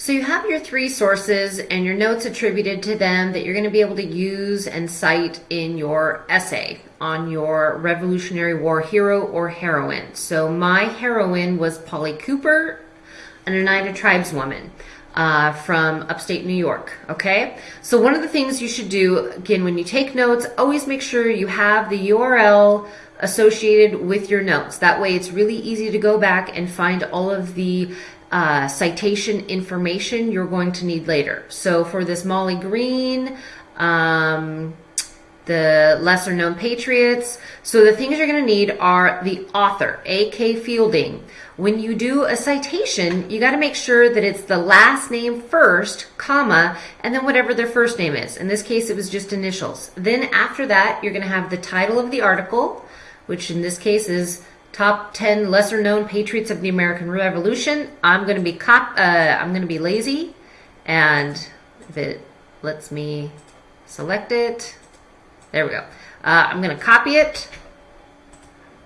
So you have your three sources and your notes attributed to them that you're going to be able to use and cite in your essay on your Revolutionary War hero or heroine. So my heroine was Polly Cooper, an Oneida tribeswoman. Uh, from upstate New York. Okay, so one of the things you should do again when you take notes, always make sure you have the URL associated with your notes. That way, it's really easy to go back and find all of the uh, citation information you're going to need later. So for this Molly Green, um, the lesser known patriots. So the things you're going to need are the author, A.K. Fielding. When you do a citation, you got to make sure that it's the last name first, comma, and then whatever their first name is. In this case, it was just initials. Then after that, you're going to have the title of the article, which in this case is top 10 lesser known patriots of the American Revolution. I'm going to be cop uh, I'm going to be lazy and if it lets me select it, there we go. Uh, I'm going to copy it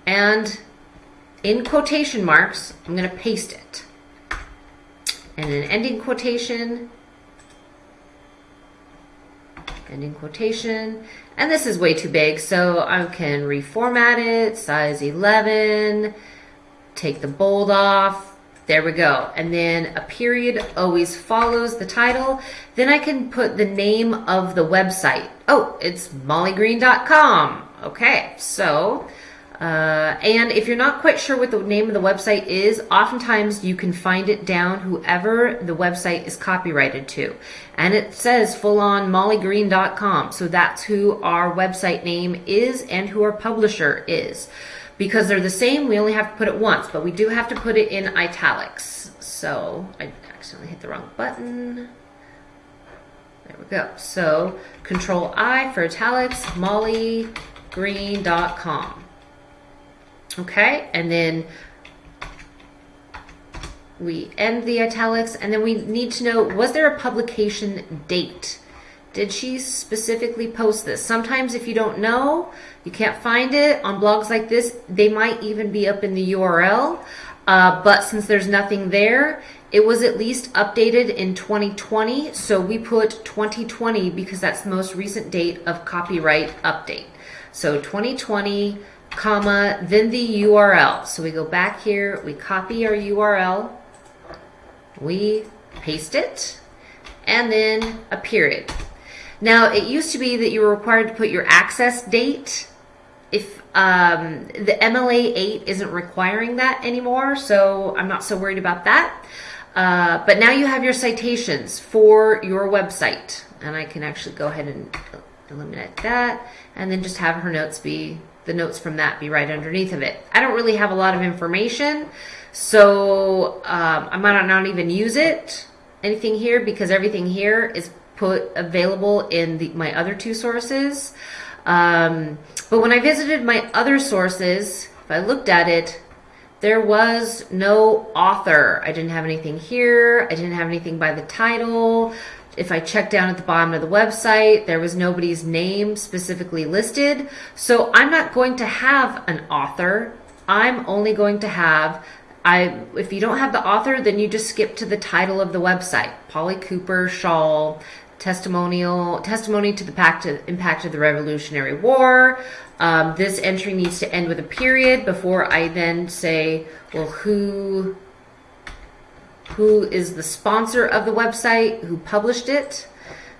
and in quotation marks, I'm going to paste it. And an ending quotation, ending quotation, and this is way too big, so I can reformat it, size 11, take the bold off, there we go. And then a period always follows the title. Then I can put the name of the website. Oh, it's mollygreen.com. Okay, so uh, and if you're not quite sure what the name of the website is, oftentimes you can find it down whoever the website is copyrighted to. And it says full on mollygreen.com. So that's who our website name is and who our publisher is. Because they're the same, we only have to put it once, but we do have to put it in italics. So I accidentally hit the wrong button. There we go. So control I for italics, mollygreen.com. Okay, and then we end the italics, and then we need to know, was there a publication date? Did she specifically post this? Sometimes if you don't know, you can't find it on blogs like this, they might even be up in the URL. Uh, but since there's nothing there, it was at least updated in 2020. So we put 2020 because that's the most recent date of copyright update. So 2020 comma, then the URL. So we go back here, we copy our URL, we paste it, and then a period. Now, it used to be that you were required to put your access date. If um, the MLA 8 isn't requiring that anymore, so I'm not so worried about that. Uh, but now you have your citations for your website. And I can actually go ahead and eliminate that and then just have her notes be the notes from that be right underneath of it. I don't really have a lot of information, so um, I might not even use it, anything here, because everything here is put available in the, my other two sources. Um, but when I visited my other sources, if I looked at it, there was no author. I didn't have anything here. I didn't have anything by the title if I check down at the bottom of the website, there was nobody's name specifically listed. So I'm not going to have an author. I'm only going to have I if you don't have the author, then you just skip to the title of the website. Polly Cooper Shawl testimonial testimony to the pact of, impact of the Revolutionary War. Um, this entry needs to end with a period before I then say, well, who who is the sponsor of the website, who published it.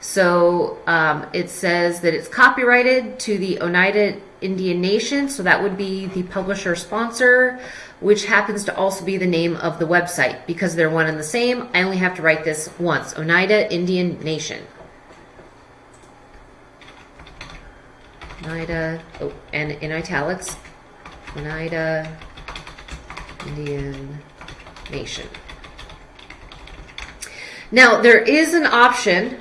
So um, it says that it's copyrighted to the Oneida Indian Nation, so that would be the publisher sponsor, which happens to also be the name of the website. Because they're one and the same, I only have to write this once, Oneida Indian Nation. Oneida, oh, and in italics, Oneida Indian Nation. Now, there is an option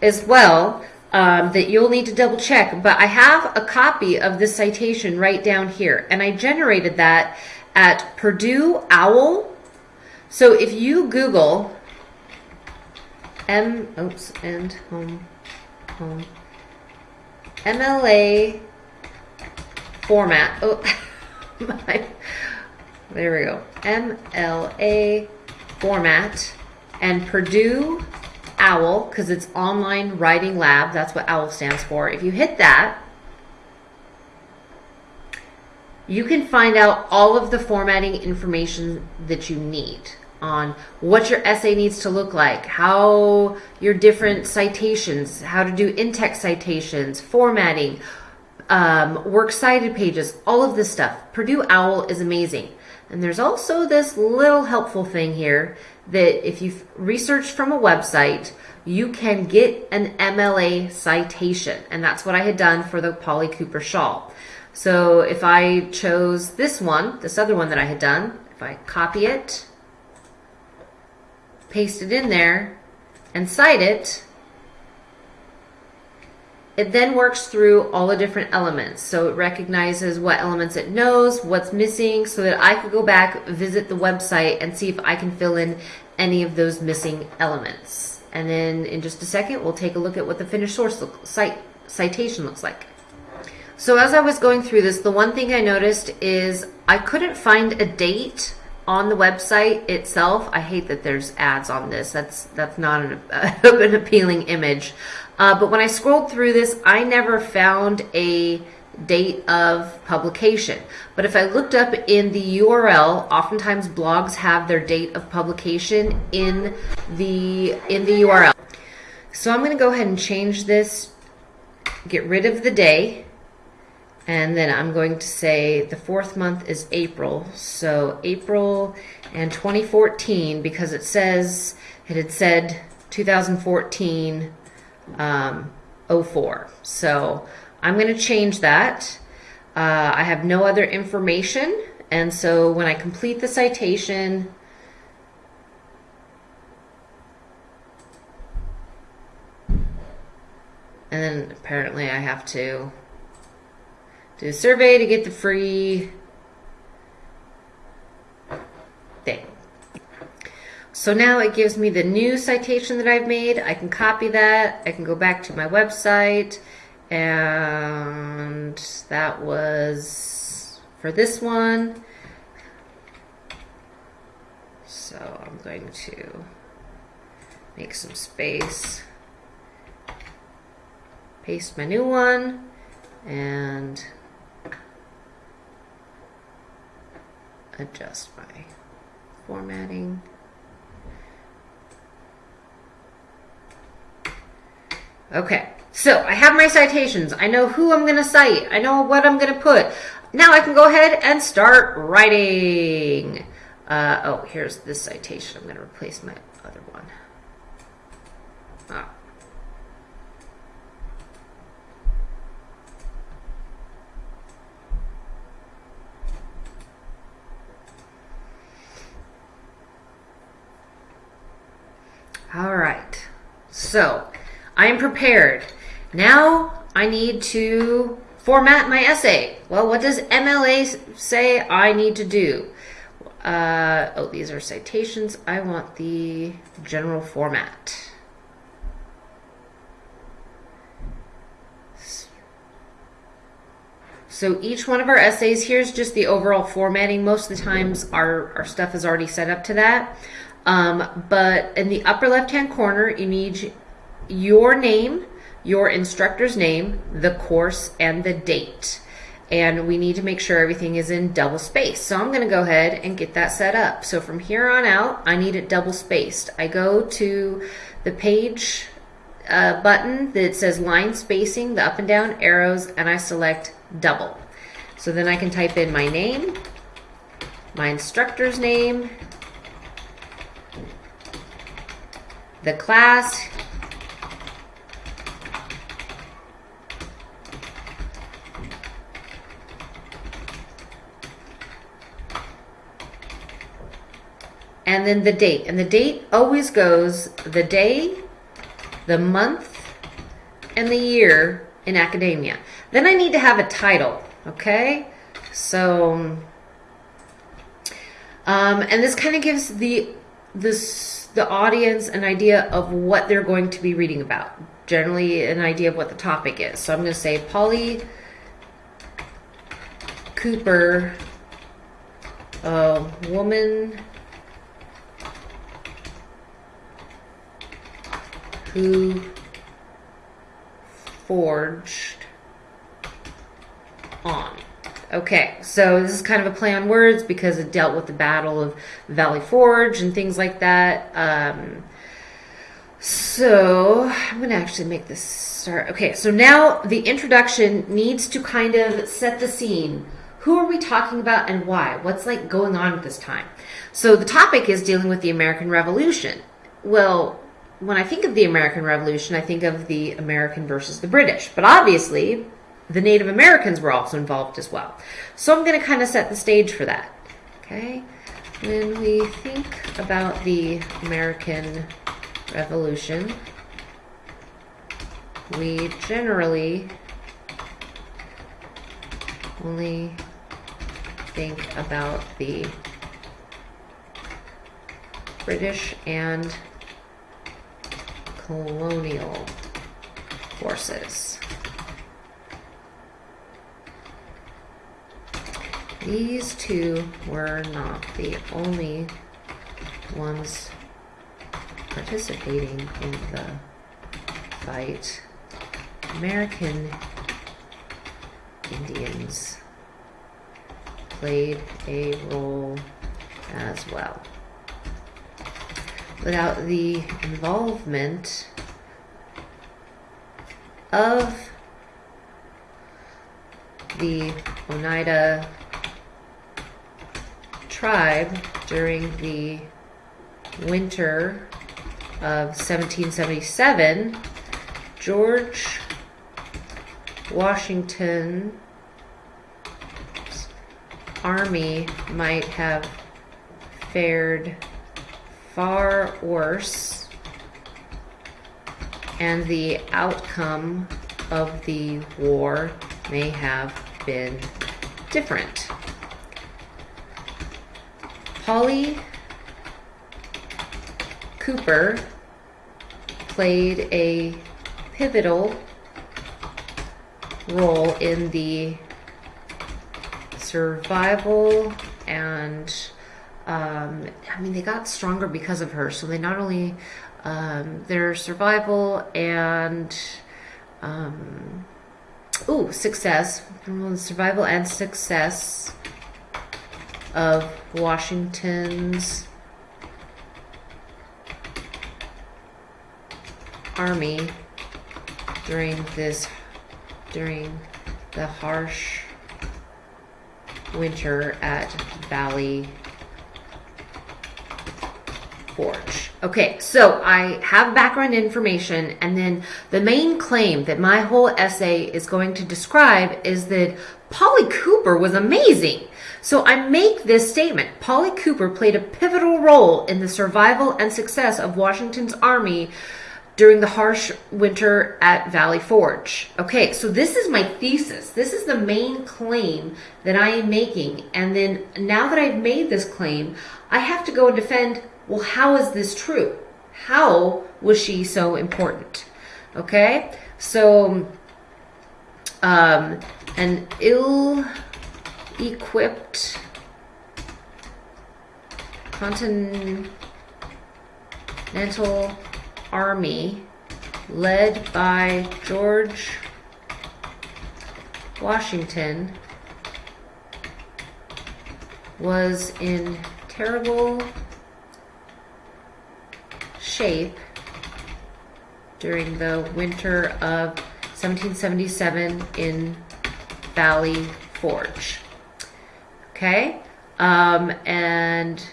as well um, that you'll need to double check, but I have a copy of this citation right down here, and I generated that at Purdue OWL. So if you Google M, oops, and home, home, MLA format, oh, my, there we go, MLA format, and Purdue OWL, because it's Online Writing Lab, that's what OWL stands for. If you hit that, you can find out all of the formatting information that you need on what your essay needs to look like, how your different citations, how to do in-text citations, formatting, um, works cited pages, all of this stuff. Purdue OWL is amazing. And there's also this little helpful thing here that if you've researched from a website, you can get an MLA citation. And that's what I had done for the Polly Cooper shawl. So if I chose this one, this other one that I had done, if I copy it, paste it in there, and cite it, it then works through all the different elements. So it recognizes what elements it knows, what's missing, so that I could go back, visit the website, and see if I can fill in any of those missing elements. And then in just a second, we'll take a look at what the finished source look, cite, citation looks like. So as I was going through this, the one thing I noticed is I couldn't find a date on the website itself. I hate that there's ads on this. That's that's not an, an appealing image. Uh, but when I scrolled through this, I never found a date of publication. But if I looked up in the URL, oftentimes blogs have their date of publication in the in the URL. So I'm going to go ahead and change this, get rid of the day, and then I'm going to say the fourth month is April. So April and 2014 because it says it had said 2014 um, 04. So I'm going to change that. Uh, I have no other information. And so when I complete the citation, and then apparently I have to do a survey to get the free thing. So now it gives me the new citation that I've made. I can copy that. I can go back to my website. And that was for this one. So I'm going to make some space, paste my new one, and adjust my formatting. Okay, so I have my citations. I know who I'm going to cite. I know what I'm going to put. Now I can go ahead and start writing. Uh, oh, here's this citation. I'm going to replace my other one. Ah. All right. So I am prepared. Now I need to format my essay. Well, what does MLA say I need to do? Uh, oh, these are citations. I want the general format. So each one of our essays, here's just the overall formatting. Most of the times our, our stuff is already set up to that. Um, but in the upper left-hand corner, you need your name, your instructor's name, the course, and the date. And we need to make sure everything is in double space. So I'm going to go ahead and get that set up. So from here on out, I need it double spaced. I go to the page uh, button that says line spacing, the up and down arrows, and I select double. So then I can type in my name, my instructor's name, the class, and then the date. And the date always goes the day, the month, and the year in academia. Then I need to have a title, okay? So, um, and this kind of gives the this the audience an idea of what they're going to be reading about. Generally, an idea of what the topic is. So I'm going to say Polly Cooper, a woman who forged on. Okay, so this is kind of a play on words because it dealt with the Battle of Valley Forge and things like that. Um, so I'm going to actually make this start. Okay, so now the introduction needs to kind of set the scene. Who are we talking about and why? What's like going on at this time? So the topic is dealing with the American Revolution. Well, when I think of the American Revolution, I think of the American versus the British. But obviously, the Native Americans were also involved as well. So I'm going to kind of set the stage for that. Okay? When we think about the American Revolution, we generally only think about the British and colonial forces. These two were not the only ones participating in the fight. American Indians played a role as well. Without the involvement of the Oneida tribe during the winter of 1777, George Washington's army might have fared far worse and the outcome of the war may have been different. Polly Cooper played a pivotal role in the survival and um, I mean they got stronger because of her. So they not only um, their survival and um, ooh success survival and success of Washington's army during this during the harsh winter at Valley Forge. Okay, so I have background information, and then the main claim that my whole essay is going to describe is that Polly Cooper was amazing. So I make this statement. Polly Cooper played a pivotal role in the survival and success of Washington's army during the harsh winter at Valley Forge. Okay, so this is my thesis. This is the main claim that I am making. And then now that I've made this claim, I have to go and defend, well, how is this true? How was she so important? Okay, so um, an ill-equipped continental army led by George Washington was in terrible shape during the winter of 1777 in Valley Forge. Okay, um, and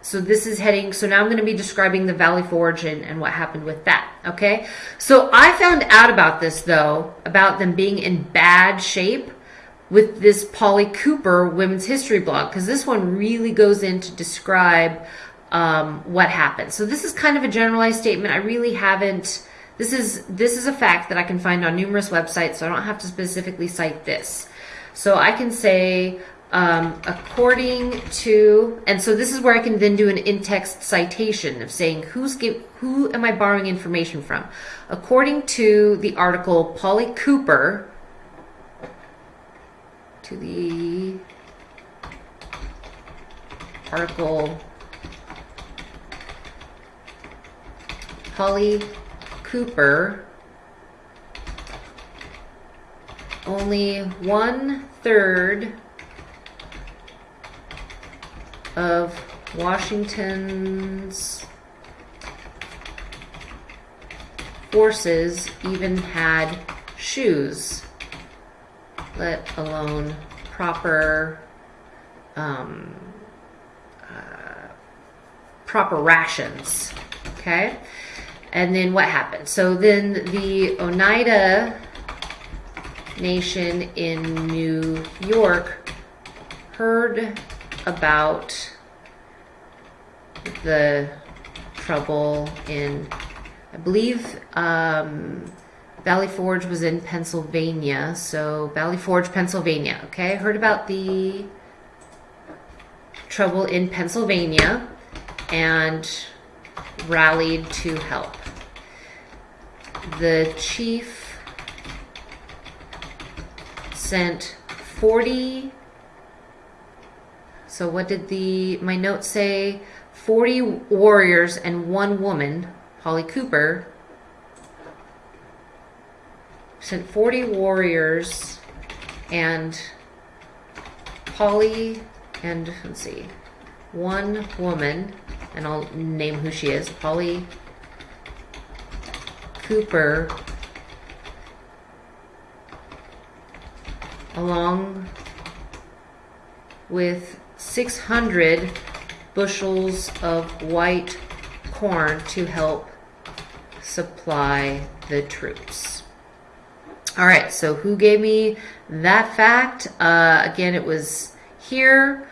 so this is heading, so now I'm going to be describing the Valley Forge and, and what happened with that. Okay. So I found out about this though, about them being in bad shape with this Polly Cooper women's history blog, because this one really goes in to describe um, what happened. So this is kind of a generalized statement. I really haven't, this is, this is a fact that I can find on numerous websites, so I don't have to specifically cite this. So I can say, um, according to, and so this is where I can then do an in-text citation of saying who's give, who am I borrowing information from? According to the article Polly Cooper, to the article Polly Cooper, only one third of Washington's forces even had shoes, let alone proper um, uh, proper rations. Okay, and then what happened? So then the Oneida Nation in New York heard about the trouble in, I believe, um, Valley Forge was in Pennsylvania. So, Valley Forge, Pennsylvania. Okay, heard about the trouble in Pennsylvania and rallied to help. The chief sent 40 so what did the my notes say? 40 warriors and one woman polly cooper sent 40 warriors and polly and let's see one woman and i'll name who she is polly cooper along with 600 bushels of white corn to help supply the troops. All right, so who gave me that fact? Uh, again, it was here,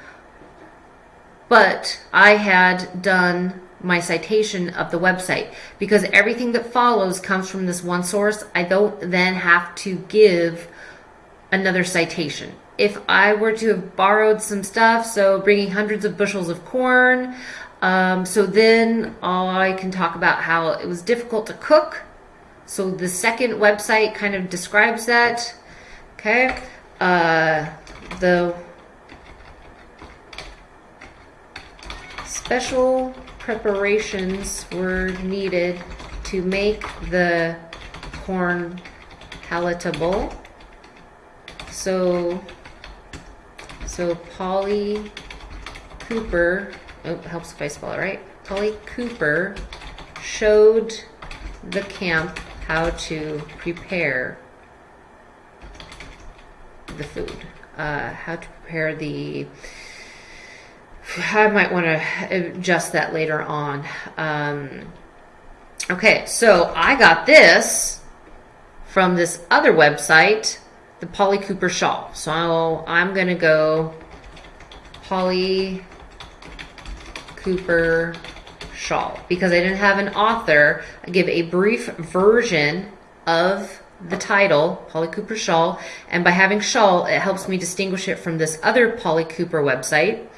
but I had done my citation of the website because everything that follows comes from this one source. I don't then have to give another citation. If I were to have borrowed some stuff, so bringing hundreds of bushels of corn, um, so then I can talk about how it was difficult to cook. So the second website kind of describes that. Okay. Uh, the special preparations were needed to make the corn palatable. So, so Polly Cooper, oh, helps if I spell it right. Polly Cooper showed the camp how to prepare the food, uh, how to prepare the. I might want to adjust that later on. Um, okay, so I got this from this other website the Polly Cooper shawl. So I'm going to go Polly Cooper shawl because I didn't have an author. I give a brief version of the title, Polly Cooper shawl, and by having shawl, it helps me distinguish it from this other Polly Cooper website.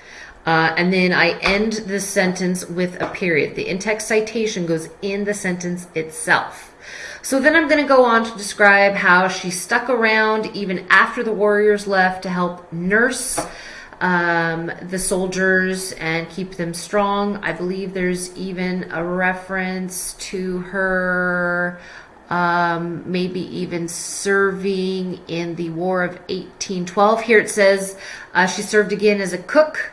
Uh, and then I end the sentence with a period. The in-text citation goes in the sentence itself. So then I'm going to go on to describe how she stuck around even after the warriors left to help nurse um, the soldiers and keep them strong. I believe there's even a reference to her um, maybe even serving in the War of 1812. Here it says uh, she served again as a cook.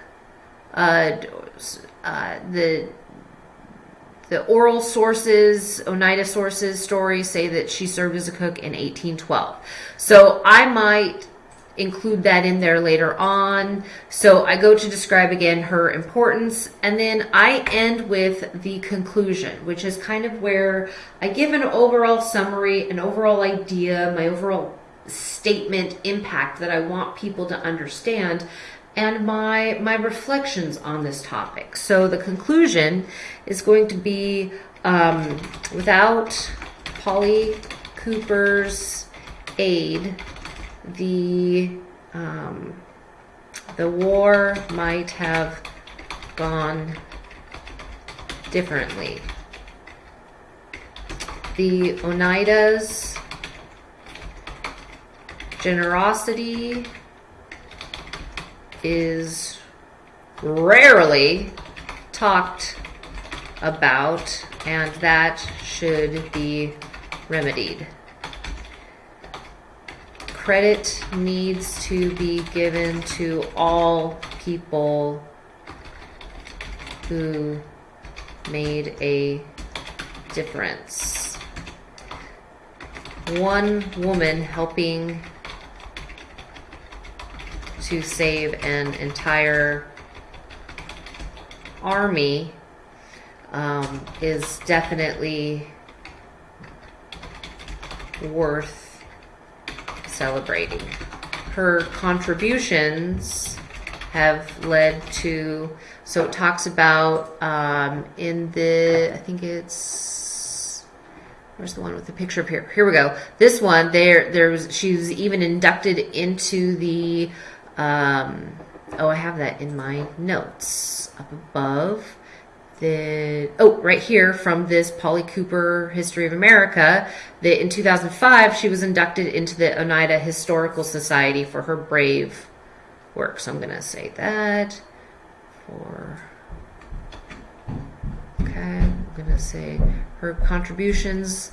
Uh, uh, the the oral sources, Oneida sources, stories say that she served as a cook in 1812. So I might include that in there later on. So I go to describe again her importance, and then I end with the conclusion, which is kind of where I give an overall summary, an overall idea, my overall statement impact that I want people to understand and my my reflections on this topic. So the conclusion is going to be um, without Polly Cooper's aid, the um, the war might have gone differently. The Oneida's generosity is rarely talked about, and that should be remedied. Credit needs to be given to all people who made a difference. One woman helping to save an entire army um, is definitely worth celebrating. Her contributions have led to, so it talks about um, in the, I think it's, where's the one with the picture up here? Here we go. This one, there, there's, she was even inducted into the, um, oh, I have that in my notes up above the oh right here from this Polly Cooper History of America that in 2005 she was inducted into the Oneida Historical Society for her brave work. So I'm going to say that for okay, I'm going to say her contributions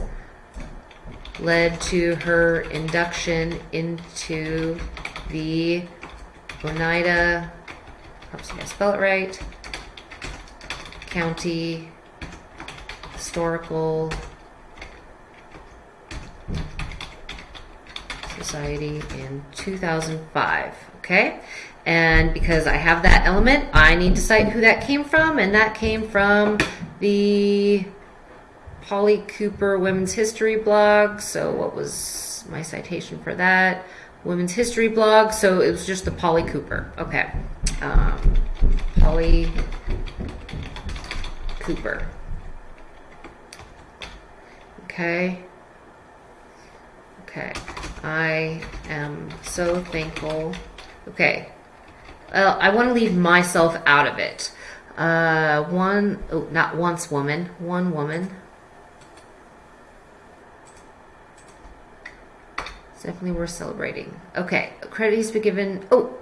led to her induction into the Oneida, Oops, I spell it right, County Historical Society in 2005. Okay, and because I have that element, I need to cite who that came from, and that came from the Polly Cooper Women's History blog. So, what was my citation for that? Women's History blog. So, it was just the Polly Cooper. Okay. Um, Polly Cooper. Okay. Okay. I am so thankful. Okay. Well, I want to leave myself out of it. Uh, one, oh, not once woman, one woman. Definitely worth celebrating. Okay, credit needs to be given. Oh,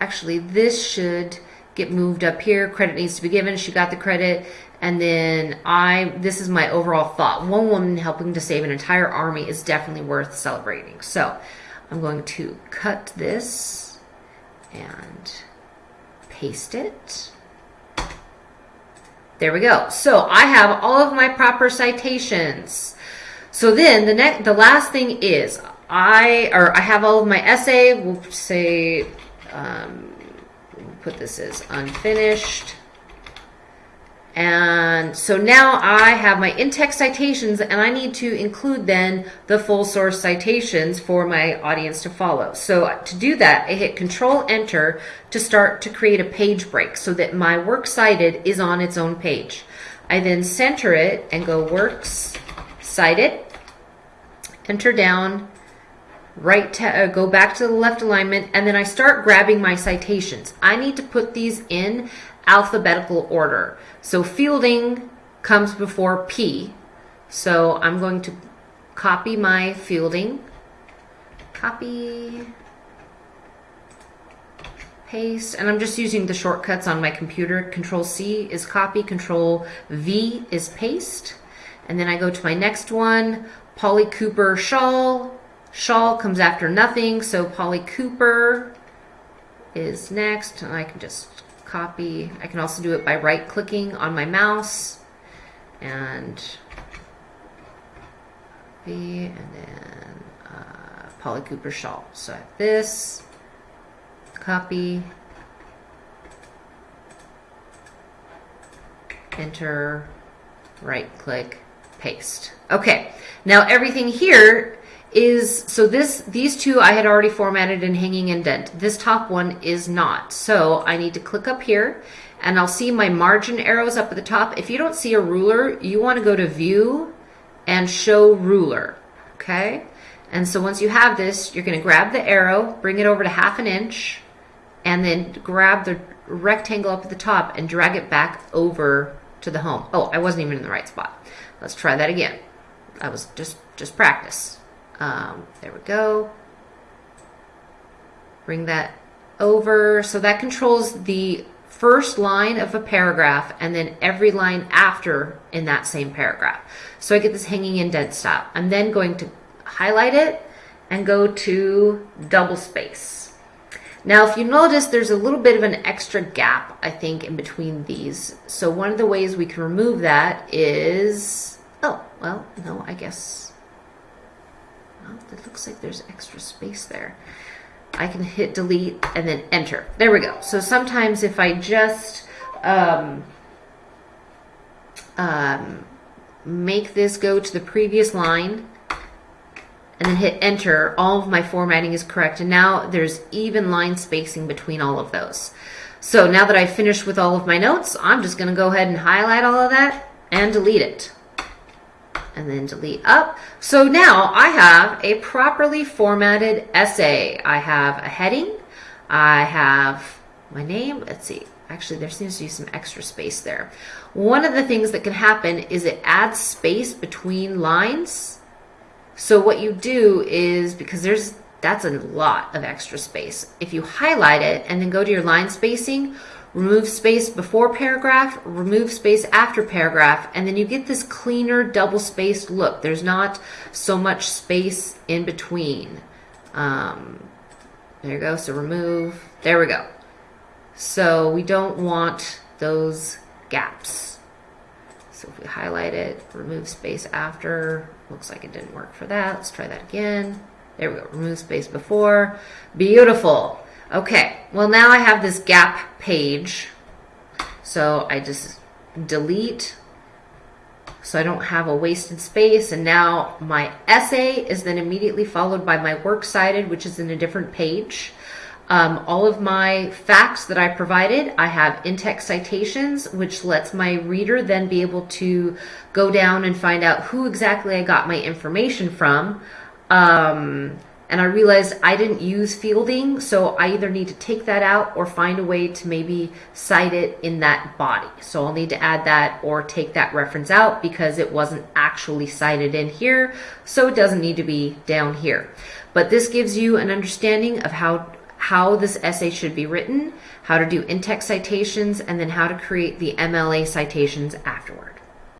actually, this should get moved up here. Credit needs to be given. She got the credit. And then I, this is my overall thought. One woman helping to save an entire army is definitely worth celebrating. So I'm going to cut this and paste it. There we go. So I have all of my proper citations. So then the next, the last thing is I, or I have all of my essay. We'll say, um, put this as unfinished. And so now I have my in-text citations and I need to include then the full source citations for my audience to follow. So to do that, I hit control enter to start to create a page break so that my works cited is on its own page. I then center it and go works cited, enter down, right uh, go back to the left alignment and then I start grabbing my citations. I need to put these in alphabetical order. So fielding comes before P. So I'm going to copy my fielding, copy, paste, and I'm just using the shortcuts on my computer. Control C is copy, Control V is paste. And then I go to my next one, Polly Cooper shawl, Shawl comes after nothing, so Polly Cooper is next. And I can just copy. I can also do it by right clicking on my mouse and B and then uh, Polly Cooper shawl. So I have this, copy, enter, right click, paste. Okay, now everything here is so this these two I had already formatted in hanging indent. This top one is not. So I need to click up here and I'll see my margin arrows up at the top. If you don't see a ruler, you want to go to view and show ruler. Okay? And so once you have this, you're going to grab the arrow, bring it over to half an inch, and then grab the rectangle up at the top and drag it back over to the home. Oh, I wasn't even in the right spot. Let's try that again. I was just just practice. Um, there we go. Bring that over. So that controls the first line of a paragraph and then every line after in that same paragraph. So I get this hanging indent style. I'm then going to highlight it and go to double space. Now, if you notice, there's a little bit of an extra gap, I think, in between these. So one of the ways we can remove that is, oh, well, no, I guess, well, it looks like there's extra space there. I can hit delete and then enter. There we go. So sometimes if I just um, um, make this go to the previous line and then hit enter, all of my formatting is correct. And now there's even line spacing between all of those. So now that I've finished with all of my notes, I'm just gonna go ahead and highlight all of that and delete it. And then delete up. So now I have a properly formatted essay. I have a heading. I have my name. Let's see. Actually, there seems to be some extra space there. One of the things that can happen is it adds space between lines so what you do is, because there's that's a lot of extra space. If you highlight it and then go to your line spacing, remove space before paragraph, remove space after paragraph, and then you get this cleaner double spaced look. There's not so much space in between. Um, there you go. So remove. There we go. So we don't want those gaps. So if we highlight it, remove space after, looks like it didn't work for that. Let's try that again. There we go, remove space before. Beautiful. Okay, well now I have this gap page. So I just delete so I don't have a wasted space. And now my essay is then immediately followed by my works cited, which is in a different page. Um, all of my facts that I provided, I have in-text citations, which lets my reader then be able to go down and find out who exactly I got my information from. Um, and I realized I didn't use fielding, so I either need to take that out or find a way to maybe cite it in that body. So I'll need to add that or take that reference out because it wasn't actually cited in here, so it doesn't need to be down here. But this gives you an understanding of how how this essay should be written, how to do in-text citations, and then how to create the MLA citations afterward.